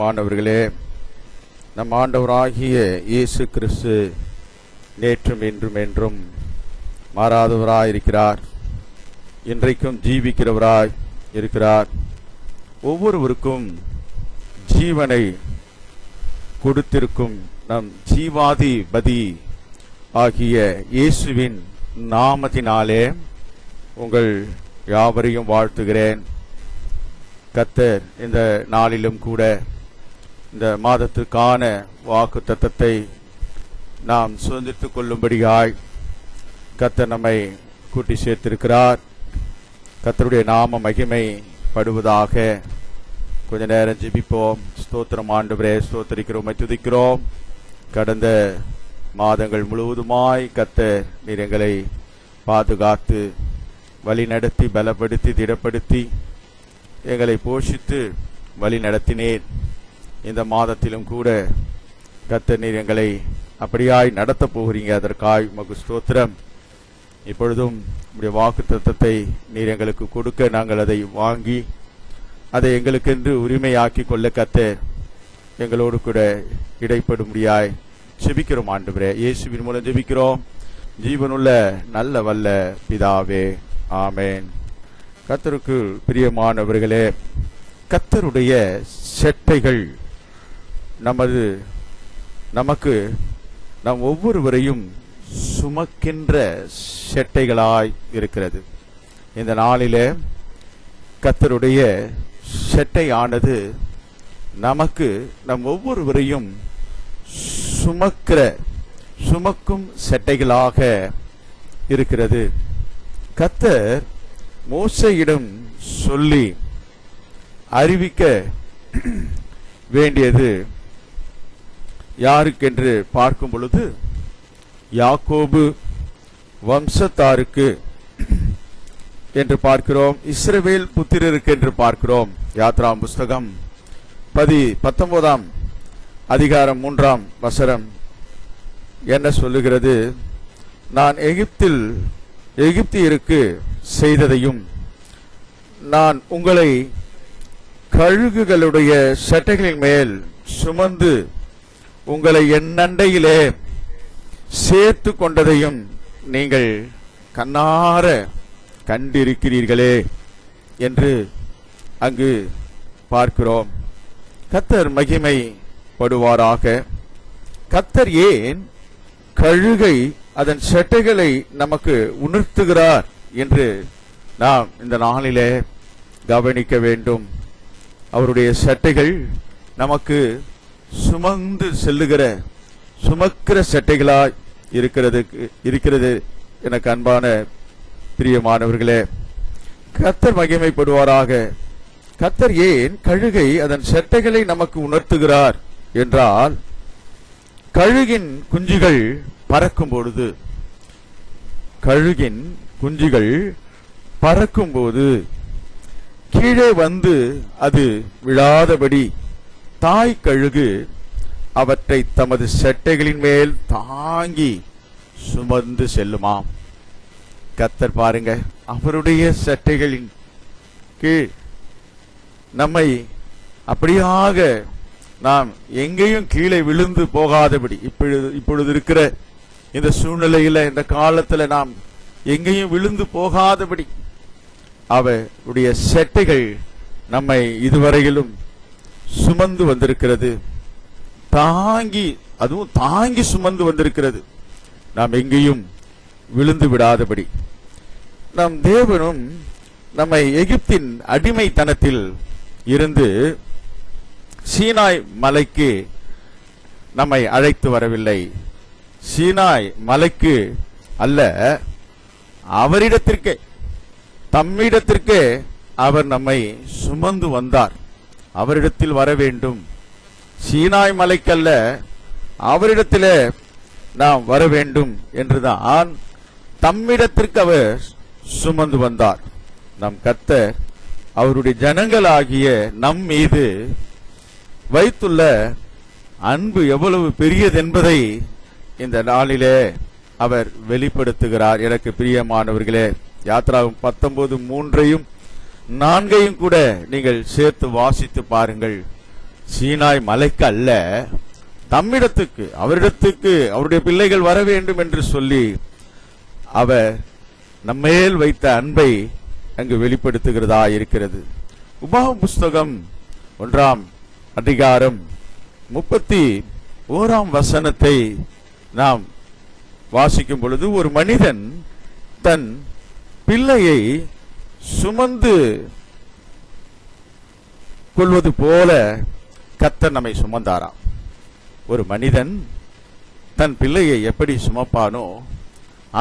மாணவர்களே பிரியமானவர்களே நம் ஆண்டவராகிய இயேசு கிறிஸ்து நேற்றும் இன்றும் என்றும் மாறாதவராயிருக்கிறார். இன்றைக்கும் ஜீவிக்கிறவராய் இருக்கிறார். ஒவ்வொருவருக்கும் ஜீவனை கொடுத்திருக்கும் நம் ஜீவாதிபதி ஆகிய இயேசுவின் நாமத்தினாலே உங்கள் யாவரையும் வாழ்த்துகிறேன். கத்தர் இந்த நாளிலும் கூட இந்த மாதத்திற்கான வாக்கு தத்தத்தை நாம் சுதந்திரித்துக் கொள்ளும்படியாய் கத்த நம்மை கூட்டி சேர்த்திருக்கிறார். கத்தருடைய நாம மகிமை படுவதாக கொஞ்ச நேரம் ஜெபிப்போம். ஸ்தோத்திரம் ஆண்டவரே ஸ்தோத்தரிக்கிறோம் துதிக்கிறோம் கடந்த மாதங்கள் முழுவதுமாய் கத்த நீர் எங்களை பாதுகாத்து வழி நடத்தி பலப்படுத்தி திடப்படுத்தி எங்களை போஷித்து வழி நடத்தினேன் இந்த மாதத்திலும் கூட கத்தர் நீர் எங்களை அப்படியாய் நடத்தப் போகிறீங்க. அதற்காய் உமக்கு ஸ்தோத்திரம். இப்பொழுதும் உடைய வாக்கு தத்தத்தை நீர் எங்களுக்கு கொடுக்க நாங்கள் அதை வாங்கி அதை எங்களுக்கென்று உரிமையாக்கி கொள்ள கத்தர் எங்களோடு கூட இடைப்படும்படியாய் ஜெபிக்கிறோம் ஆண்டவரே. இயேசுவின் மூலம் ஜெபிக்கிறோம். ஜீவனுள்ள நல்ல வல்ல பிதாவே. ஆமேன். கத்தருக்கு பிரியமானவர்களே கத்தருடைய செட்டைகள் நமது நமக்கு நம் ஒவ்வொருவரையும் சுமக்கின்ற செட்டைகளாய் இருக்கிறது. இந்த நாளில கத்தருடைய செட்டையானது நமக்கு நம் ஒவ்வொருவரையும் சுமக்கிற சுமக்கும் செட்டைகளாக இருக்கிறது. கத்தர் மோசையிடம் சொல்லி அறிவிக்க வேண்டியது யாருக்கென்று பார்க்கும் பொழுது யாக்கோபு வம்சத்தாருக்கு என்று பார்க்கிறோம் இஸ்ரவேல் புத்திரருக்கு என்று பார்க்கிறோம். யாத்ராம் புஸ்தகம் பதி பத்தொன்பதாம் அதிகாரம் மூன்றாம் வசரம் என்ன சொல்லுகிறது? நான் எகிப்தில் எகிப்தியருக்கு செய்ததையும் நான் உங்களை கழுகுகளுடைய சட்டைகளின் மேல் சுமந்து உங்களை என்னண்டையிலே சேர்த்து கொண்டதையும் நீங்கள் கண்ணார கண்டிருக்கிறீர்களே என்று அங்கு பார்க்கிறோம். கத்தர் மகிமை படுவாராக கத்தர் ஏன் கழுகை அதன் செட்டைகளை நமக்கு உணர்த்துகிறார் என்று நாம் இந்த நாளிலே கவனிக்க வேண்டும். அவருடைய சட்டைகள் நமக்கு சுமந்து செல்லுகிற சுமக்கிற சட்டைகளாய் இருக்கிறது இருக்கிறது எனக்கு அன்பான பிரியமானவர்களே. கத்தர் மகிமைப்படுவாராக. கத்தர் ஏன் கழுகை அதன் சட்டைகளை நமக்கு உணர்த்துகிறார் என்றால் கழுகின் குஞ்சுகள் பறக்கும் பொழுது கழுகின் குஞ்சுகள் பறக்கும்போது கீழே வந்து அது விழாதபடி தாய் கழுகு அவற்றை தமது செட்டைகளின் மேல் தாங்கி சுமந்து செல்லுமாம். கத்தர் பாருங்க அவருடைய சட்டைகளின் கீழ் நம்மை அப்படியாக நாம் எங்கேயும் கீழே விழுந்து போகாதபடி இப்பொழுது இப்பொழுது இருக்கிற இந்த சூழ்நிலையில இந்த காலத்துல நாம் எங்கேயும் விழுந்து போகாதபடி அவருடைய செட்டைகள் நம்மை இதுவரையிலும் சுமந்து வந்திருக்கிறது. தாங்கி அதுவும் தாங்கி சுமந்து வந்திருக்கிறது. நாம் எங்கேயும் விழுந்து விடாதபடி. நம் தேவனும் நம்மை எகிப்தின் அடிமைத்தனத்தில் இருந்து சீனாய் மலைக்கு நம்மை அழைத்து வரவில்லை. சீனாய் மலைக்கு அல்ல அவரிடத்திற்கே தம்மிடத்திற்கே அவர் நம்மை சுமந்து வந்தார். அவரிடத்தில் வர வேண்டும். சீனாய் மலைக்கல்ல அவரிடத்திலே நாம் வர வேண்டும் என்றுதான். தம்மிடத்திற்கு அவர் சுமந்து வந்தார். நம் கத்தர் அவருடைய ஜனங்களாகிய நம் மீது வைத்துள்ள அன்பு எவ்வளவு பெரியதென்பதை இந்த நாளிலே அவர் வெளிப்படுத்துகிறார். எனக்கு பிரியமானவர்களே யாத்ராவும் பத்தொன்பது மூன்றையும் நான்கையும் கூட நீங்கள் சேர்த்து வாசித்து பாருங்கள். சீனாய் மலைக்கு அல்ல தம்மிடத்துக்கு அவரிடத்துக்கு அவருடைய பிள்ளைகள் வர வேண்டும் என்று சொல்லி அவர் நம்மேல் வைத்த அன்பை அங்கு வெளிப்படுத்துகிறதா இருக்கிறது. உபாக புஸ்தகம் ஒன்றாம் அதிகாரம் முப்பத்தி ஓராம் வசனத்தை நாம் வாசிக்கும் பொழுது ஒரு மனிதன் தன் பிள்ளையை சுமந்து கொள்வது போல கத்தர் நம்மை சுமந்தாராம். ஒரு மனிதன் தன் பிள்ளையை எப்படி சுமப்பானோ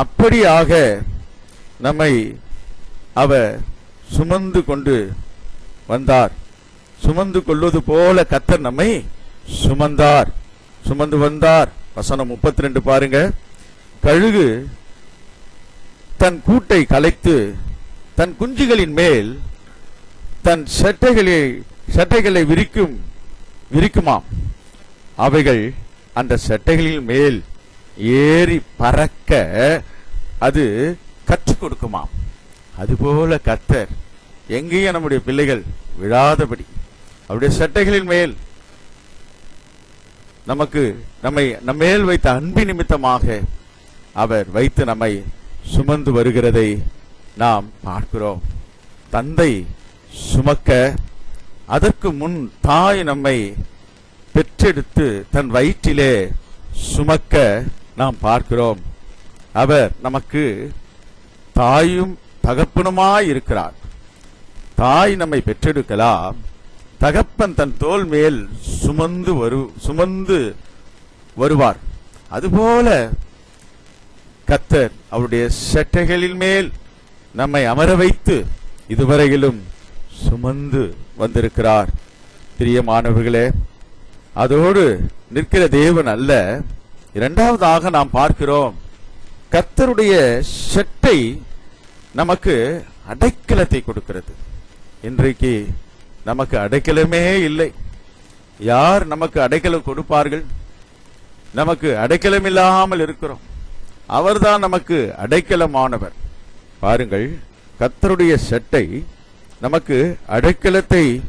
அப்படியாக நம்மை அவர் சுமந்து கொண்டு வந்தார். சுமந்து கொள்வது போல கத்தர் நம்மை சுமந்தார். சுமந்து வந்தார். வசனம் 32 பாருங்க. கழுகு தன் கூட்டை கலைத்து தன் குஞ்சுகளின் மேல் தன் சட்டைகளை சட்டைகளை விரிக்கும் விரிக்குமாம். அவைகள் அந்த சட்டைகளின் மேல் ஏறி பறக்க அது கற்றுக் கொடுக்குமாம். அதுபோல கத்தர் எங்கேயும் நம்முடைய பிள்ளைகள் விழாதபடி அவருடைய சட்டைகளின் மேல் நமக்கு நம்மை நம்மேல் வைத்த அன்பு நிமித்தமாக அவர் வைத்து நம்மை சுமந்து வருகிறதை நாம் பார்க்கிறோம். தந்தை சுமக்க அதற்கு முன் தாய் நம்மை பெற்றெடுத்து தன் வயிற்றிலே சுமக்க நாம் பார்க்கிறோம். அவர் நமக்கு தாயும் தகப்பனுமாய் இருக்கிறார். தாய் நம்மை பெற்றெடுக்கலாம். தகப்பன் தன் தோல் மேல் சுமந்து வரு சுமந்து வருவார். அதுபோல கத்தர் அவருடைய செட்டைகளின் மேல் நம்மை அமர வைத்து இதுவரையிலும் சுமந்து வந்திருக்கிறார். பிரியமானவர்களே அதோடு நிற்கிற தேவன் அல்ல. இரண்டாவதாக நாம் பார்க்கிறோம் கர்த்தருடைய செட்டை நமக்கு அடைக்கலத்தை கொடுக்கிறது. இன்றைக்கு நமக்கு அடைக்கலமே இல்லை. யார் நமக்கு அடைக்கலம் கொடுப்பார்கள்? நமக்கு அடைக்கலம் இல்லாமல் இருக்கிறோம். அவர்தான் நமக்கு அடைக்கலமானவர். பாருங்கள் கத்தருடைய செட்டை நமக்கு அடைக்கலத்தை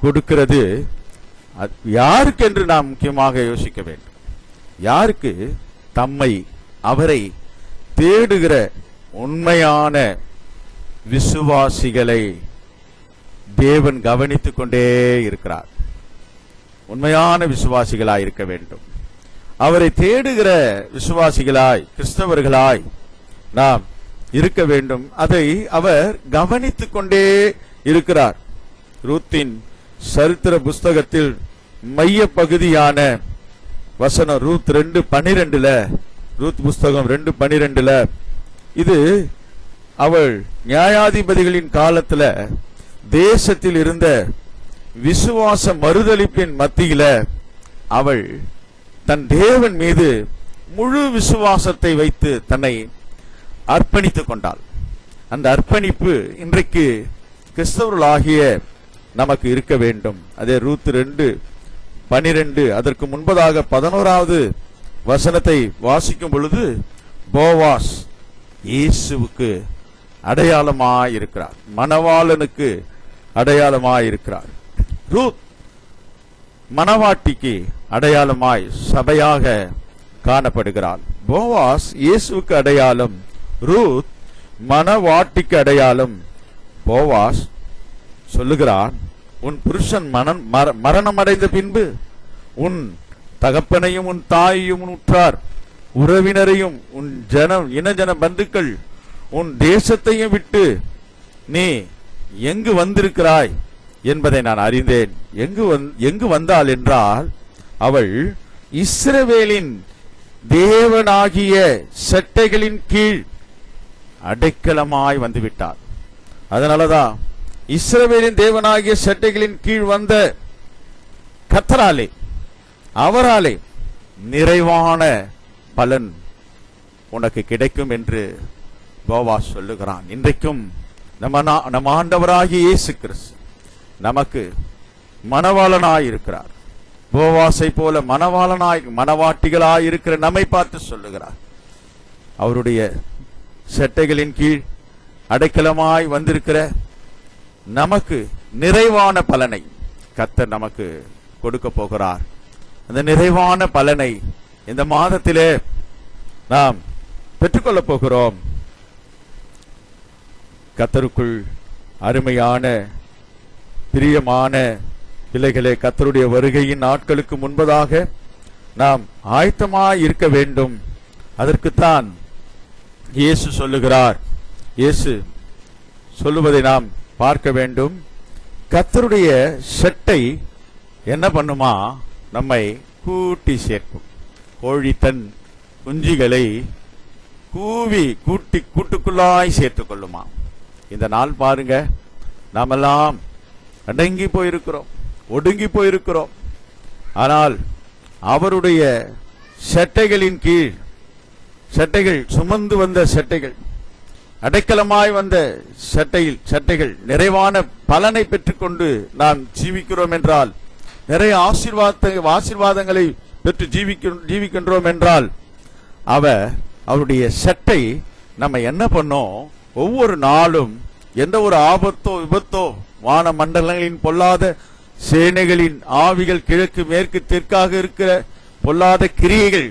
கொடுக்கிறது. அது யாருக்கென்று நாம் முக்கியமாக யோசிக்க வேண்டும். யாருக்கு? தம்மை அவரை தேடுகிற உண்மையான விசுவாசிகளை தேவன் கவனித்துக் கொண்டே இருக்கிறார். உண்மையான விசுவாசிகளாய் இருக்க வேண்டும். அவரை தேடுகிற விசுவாசிகளாய் கிறிஸ்தவர்களாய் நாம் இருக்க வேண்டும். அதை அவர் கவனித்துக் கொண்டே இருக்கிறார். ரூத்தின் சரித்திர புஸ்தகத்தில் மைய பகுதியான வசனம் ரூத் ரெண்டு பனிரெண்டுல ரூத் புஸ்தகம் ரெண்டு பனிரெண்டுல இது அவள் நியாயாதிபதிகளின் காலத்துல தேசத்தில் இருந்த விசுவாச மறுதளிப்பின் மத்தியில அவள் தன் தேவன் மீது முழு விசுவாசத்தை வைத்து தன்னை அர்ப்பணித்துக் கொண்டாள். அந்த அர்ப்பணிப்பு இன்றைக்கு கிறிஸ்தவர்களாகிய நமக்கு இருக்க வேண்டும். அதே ரூத் ரெண்டு பனிரெண்டு அதற்கு முன்பதாக பதினோராவது வசனத்தை வாசிக்கும் பொழுது போவாஸ் இயேசுவுக்கு அடையாளமாய் இருக்கிறார் மணவாளனுக்கு அடையாளமாய் இருக்கிறார் ரூத் மணவாட்டிக்கு அடையாளமாய் சபையாக காணப்படுகிறாள். போவாஸ் இயேசுவுக்கு அடையாளம் ரூத் மனவாட்டிக்கு அடையாளம் போவாஸ் சொல்லுகிறான் உன் புருஷன் மனம் மரணம் அடைந்த பின்பு உன் தகப்பனையும் உன் தாயையும் உன் உற்றார் உறவினரையும் உன் ஜனம் இனஜன பந்துக்கள் உன் தேசத்தையும் விட்டு நீ எங்கு வந்திருக்கிறாய் என்பதை நான் அறிந்தேன். எங்கு வந் எங்கு வந்தாள் என்றால் அவள் இஸ்ரவேலின் தேவனாகிய செட்டைகளின் கீழ் அடைக்கலமாய் வந்துவிட்டார். அதனாலதான் இஸ்ரவேலின் தேவனாகிய செட்டைகளின் கீழ் வந்த கத்தராலே அவராலே நிறைவான பலன் உனக்கு கிடைக்கும் என்று போவாஸ் சொல்லுகிறான். இன்றைக்கும் நம்ம நம்ம ஆண்டவராகிய இயேசு கிறிஸ்து நமக்கு மனவாளனாயிருக்கிறார் இருக்கிறார் போவாசை போல மனவாளனாய் மணவாட்டிகளாய் இருக்கிற நம்மை பார்த்து சொல்லுகிறார். அவருடைய செட்டைகளின் கீழ் அடைக்கலமாய் வந்திருக்கிற நமக்கு நிறைவான பலனை கத்தர் நமக்கு கொடுக்க போகிறார். அந்த நிறைவான பலனை இந்த மாதத்திலே நாம் பெற்றுக்கொள்ளப் போகிறோம். கத்தருக்குள் அருமையான பிரியமான பிள்ளைகளே கத்தருடைய வருகையின் நாட்களுக்கு முன்பதாக நாம் ஆயத்தமாய் இருக்க வேண்டும். அதற்குத்தான் இயேசு சொல்லுகிறார். இயேசு சொல்லுவதை நாம் பார்க்க வேண்டும். கத்தருடைய செட்டை என்ன பண்ணுமா? நம்மை கூட்டி சேர்க்கும். கோழி தன் குஞ்சுகளை கூவி கூட்டி கூட்டுக்குள்ளாய் சேர்த்துக் கொள்ளுமா? இந்த நாள் பாருங்க. நாமெல்லாம் அடங்கி போயிருக்கிறோம். ஒடுங்கி போயிருக்கிறோம். ஆனால் அவருடைய செட்டைகளின் கீழ் சட்டைகள் சுமந்து வந்த சட்டைகள் அடைக்கலமாய் வந்த சட்டையில் சட்டைகள் நிறைவான பலனை பெற்றுக்கொண்டு நாம் ஜீவிக்கிறோம் என்றால் நிறைய ஆசீர்வாத ஆசீர்வாதங்களை பெற்று ஜீவிக்கின்றோம் என்றால் அவ அவருடைய சட்டை நம்ம என்ன பண்ணோம்? ஒவ்வொரு நாளும் எந்த ஒரு ஆபத்தோ விபத்தோ வான மண்டலங்களின் பொல்லாத சேனைகளின் ஆவிகள் கிழக்கு மேற்கு தெற்காக இருக்கிற பொல்லாத கிரியைகள்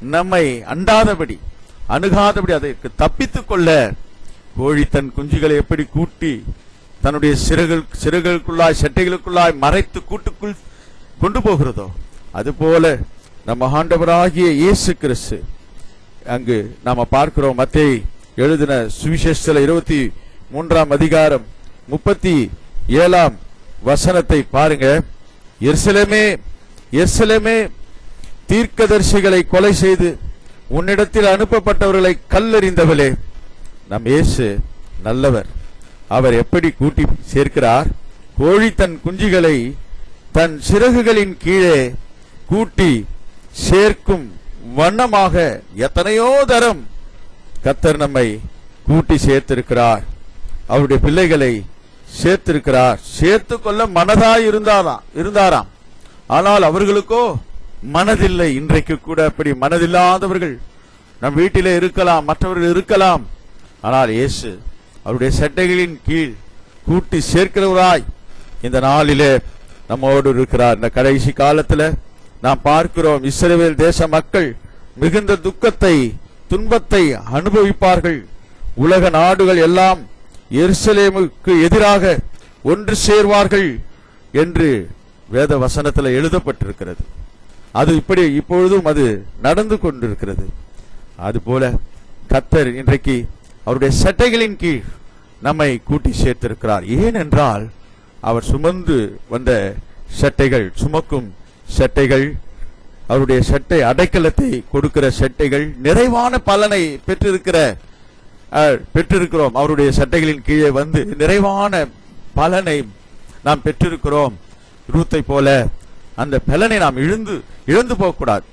நம்மை அண்டாதபடி அணுகாதபடி அதற்கு தப்பித்துக் கொள்ள கோழி தன் குஞ்சுகளை எப்படி கூட்டி தன்னுடைய சிறுகள் சிறுகளுக்குள்ளாய் சட்டைகளுக்குள்ளாய் மறைத்து கூட்டுக்குள் கொண்டு போகிறதோ அதுபோல நம்ம ஆண்டவராகிய இயேசு கிறிஸ்து அங்கு நாம பார்க்கிறோம் மத்தை எழுதின சுவிசேஷத்தில் இருபத்தி மூன்றாம் அதிகாரம் முப்பத்தி ஏழாம் வசனத்தை பாருங்க. எர்சலமே எர்சலமே தீர்க்கதர்சிகளை கொலை செய்து உன்னிடத்தில் அனுப்பப்பட்டவர்களை கல்லறிந்தவளே. நம் இயேசு நல்லவர். அவர் எப்படி கூட்டி சேர்க்கிறார்? கோழி தன் குஞ்சுகளை தன் சிறகுகளின் கீழே கூட்டி சேர்க்கும் வண்ணமாக எத்தனையோ தரம் கத்தர் நம்மை கூட்டி சேர்த்திருக்கிறார். அவருடைய பிள்ளைகளை சேர்த்திருக்கிறார். சேர்த்து கொள்ள மனதாய் இருந்தாராம் இருந்தாராம். ஆனால் அவர்களுக்கோ மனதில்லை இன்றைக்கு கூட அப்படி மனதில்லாதவர்கள் நம் வீட்டிலே இருக்கலாம் மற்றவர்கள் இருக்கலாம். ஆனால் இயேசு அவருடைய சட்டைகளின் கீழ் கூட்டி சேர்க்கிறவராய் இந்த நாளிலே நம்மோடு இருக்கிறார். இந்த கடைசி காலத்துல நாம் பார்க்கிறோம் இஸ்ரேல் தேச மக்கள் மிகுந்த துக்கத்தை துன்பத்தை அனுபவிப்பார்கள். உலக நாடுகள் எல்லாம் எருசலேமுக்கு எதிராக ஒன்று சேர்வார்கள் என்று வேத வசனத்தில் எழுதப்பட்டிருக்கிறது. அது இப்படி இப்பொழுதும் அது நடந்து கொண்டிருக்கிறது. அதுபோல கத்தர் இன்றைக்கு அவருடைய சட்டைகளின் கீழ் நம்மை கூட்டி சேர்த்திருக்கிறார். ஏனென்றால் அவர் சுமந்து வந்த சட்டைகள் சுமக்கும் சட்டைகள் அவருடைய சட்டை அடைக்கலத்தை கொடுக்கிற சட்டைகள் நிறைவான பலனை பெற்றிருக்கிற பெற்றிருக்கிறோம். அவருடைய சட்டைகளின் கீழே வந்து நிறைவான பலனை நாம் பெற்றிருக்கிறோம். ரூத்தை போல அந்த பலனை நாம் இழந்து இழந்து போகக்கூடாது.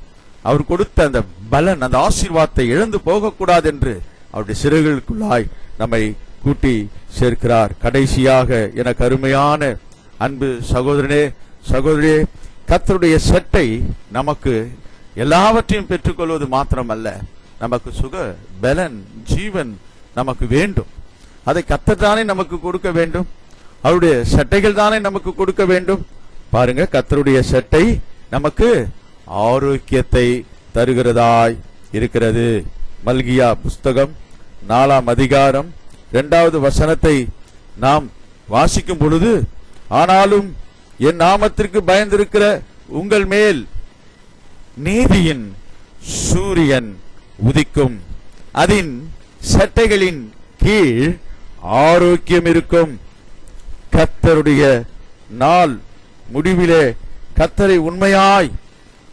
அவர் கொடுத்த அந்த பலன் அந்த ஆசீர்வாதத்தை இழந்து போகக்கூடாது என்று அவருடைய சிறுகளுக்குள்ளாய் நம்மை கூட்டி சேர்க்கிறார். கடைசியாக எனக்கு அருமையான அன்பு சகோதரனே சகோதரியே கத்தருடைய சட்டை நமக்கு எல்லாவற்றையும் பெற்றுக்கொள்வது மாத்திரமல்ல. நமக்கு சுக பலன் ஜீவன் நமக்கு வேண்டும். அதை கர்த்தர் தானே நமக்கு கொடுக்க வேண்டும். அவருடைய சட்டைகள் தானே நமக்கு கொடுக்க வேண்டும். பாருங்க கத்தருடைய சட்டை நமக்கு ஆரோக்கியத்தை தருகிறதாய் இருக்கிறது. மல்கியா புஸ்தகம் நாலாம் அதிகாரம் இரண்டாவது வசனத்தை நாம் வாசிக்கும் பொழுது ஆனாலும் என் நாமத்திற்கு பயந்திருக்கிற உங்கள் மேல் நீதியின் சூரியன் உதிக்கும். அதன் சட்டைகளின் கீழ் ஆரோக்கியம் இருக்கும். கத்தருடைய நாள் முடிவிலே கத்தரை உண்மையாய்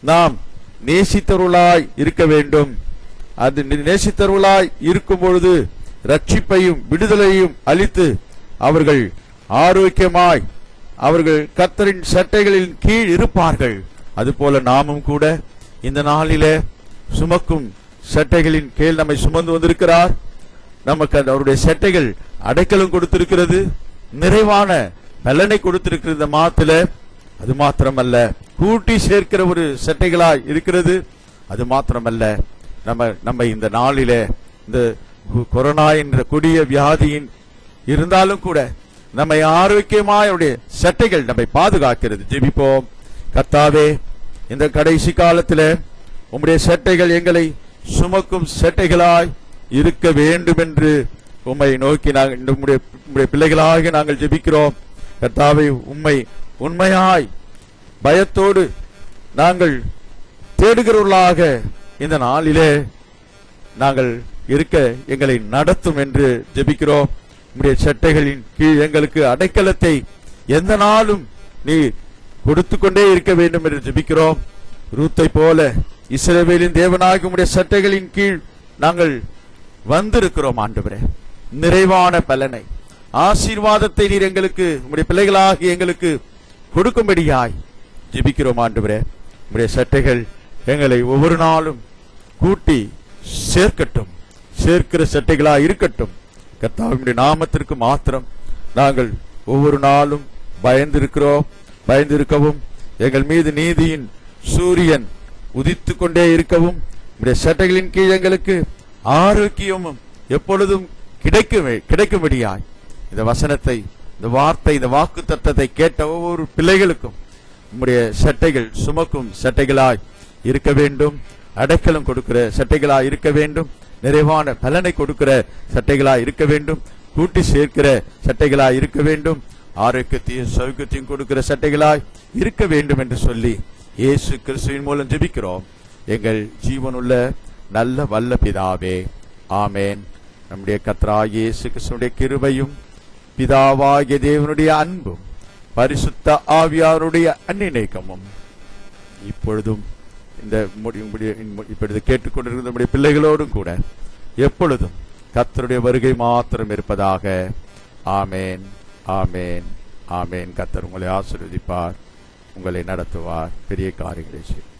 நாம் நேசித்தருளாய் இருக்க வேண்டும். அது நேசித்தருளாய் இருக்கும் பொழுது ரட்சிப்பையும் விடுதலையும் அளித்து அவர்கள் ஆரோக்கியமாய் அவர்கள் கத்தரின் சட்டைகளின் கீழ் இருப்பார்கள். அதுபோல நாமும் கூட இந்த நாளிலே சுமக்கும் சட்டைகளின் கீழ் நம்மை சுமந்து வந்திருக்கிறார். நமக்கு அவருடைய சட்டைகள் அடைக்கலம் கொடுத்திருக்கிறது. நிறைவான பலனை கொடுத்திருக்கிறது இந்த மாத்துல அது மாத்திரமல்ல கூட்டி சேர்க்கிற ஒரு சட்டைகளா இருக்கிறது அது மாத்திரமல்ல. நம்ம நம்ம இந்த நாளில இந்த கொரோனா என்ற கொடிய வியாதியின் இருந்தாலும் கூட நம்மை ஆரோக்கியமாயுடைய சட்டைகள் நம்மை பாதுகாக்கிறது. ஜெபிப்போம். கர்த்தாவே இந்த கடைசி காலத்துல உம்முடைய சட்டைகள் எங்களை சுமக்கும் சட்டைகளாய் இருக்க வேண்டும் என்று உம்மை நோக்கி நாங்கள் உம்முடைய பிள்ளைகளாக நாங்கள் ஜெபிக்கிறோம். கத்தாவை உம்மை உண்மையாய் பயத்தோடு நாங்கள் தேடுகிறவர்களாக இந்த நாளிலே நாங்கள் இருக்க எங்களை நடத்தும் என்று ஜெபிக்கிறோம். உங்களுடைய சட்டைகளின் கீழ் எங்களுக்கு அடைக்கலத்தை எந்த நாளும் நீ கொடுத்து கொண்டே இருக்க வேண்டும் என்று ஜெபிக்கிறோம். ரூத்தை போல இஸ்ரவேலின் தேவனாக உடைய சட்டைகளின் கீழ் நாங்கள் வந்திருக்கிறோம் ஆண்டவரே. நிறைவான பலனை ஆசீர்வாதத்தை நீர் எங்களுக்கு உங்களுடைய பிள்ளைகளாகி எங்களுக்கு கொடுக்கும்படியாய் ஜெபிக்கிறோம் ஆண்டவரே. உம்முடைய சட்டைகள் எங்களை ஒவ்வொரு நாளும் கூட்டி சேர்க்கட்டும். சேர்க்கிற சட்டைகளாக இருக்கட்டும். கர்த்தாவினுடைய நாமத்திற்கு மாத்திரம் நாங்கள் ஒவ்வொரு நாளும் பயந்திருக்கிறோம் பயந்திருக்கவும். எங்கள் மீது நீதியின் சூரியன் உதித்து கொண்டே இருக்கவும். உடைய சட்டைகளின் கீழ் எங்களுக்கு ஆரோக்கியமும் எப்பொழுதும் கிடைக்கும் கிடைக்கும்படியாய் இந்த வசனத்தை இந்த வார்த்தை இந்த வாக்கு தத்தத்தை கேட்ட ஒவ்வொரு பிள்ளைகளுக்கும் நம்முடைய சட்டைகள் சுமக்கும் சட்டைகளாய் இருக்க வேண்டும். அடைக்கலம் கொடுக்கிற சட்டைகளாய் இருக்க வேண்டும். நிறைவான பலனை கொடுக்கிற சட்டைகளாய் இருக்க வேண்டும். கூட்டி சேர்க்கிற சட்டைகளாய் இருக்க வேண்டும். ஆரோக்கியத்தையும் சௌக்கியத்தையும் கொடுக்கிற சட்டைகளாய் இருக்க வேண்டும் என்று சொல்லி இயேசு கிறிஸ்துவின் மூலம் ஜெபிக்கிறோம். எங்கள் ஜீவனுள்ள நல்ல வல்ல பிதாவே ஆமேன். நம்முடைய கத்ரா இயேசு கிறிஸ்துடைய கிருபையும் பிதாவாகிய தேவனுடைய அன்பும் பரிசுத்த ஆவியாருடைய அந்நினைக்கமும். இப்பொழுதும் இந்த இப்பொழுது கேட்டுக்கொண்டிருக்கிற நம்முடைய பிள்ளைகளோடும் கூட எப்பொழுதும் கத்தருடைய வருகை மாத்திரம் இருப்பதாக. ஆமேன் ஆமேன் ஆமேன். கத்தர் உங்களை ஆசிர்வதிப்பார் உங்களை நடத்துவார். பெரிய காரியங்களை செய்வார்.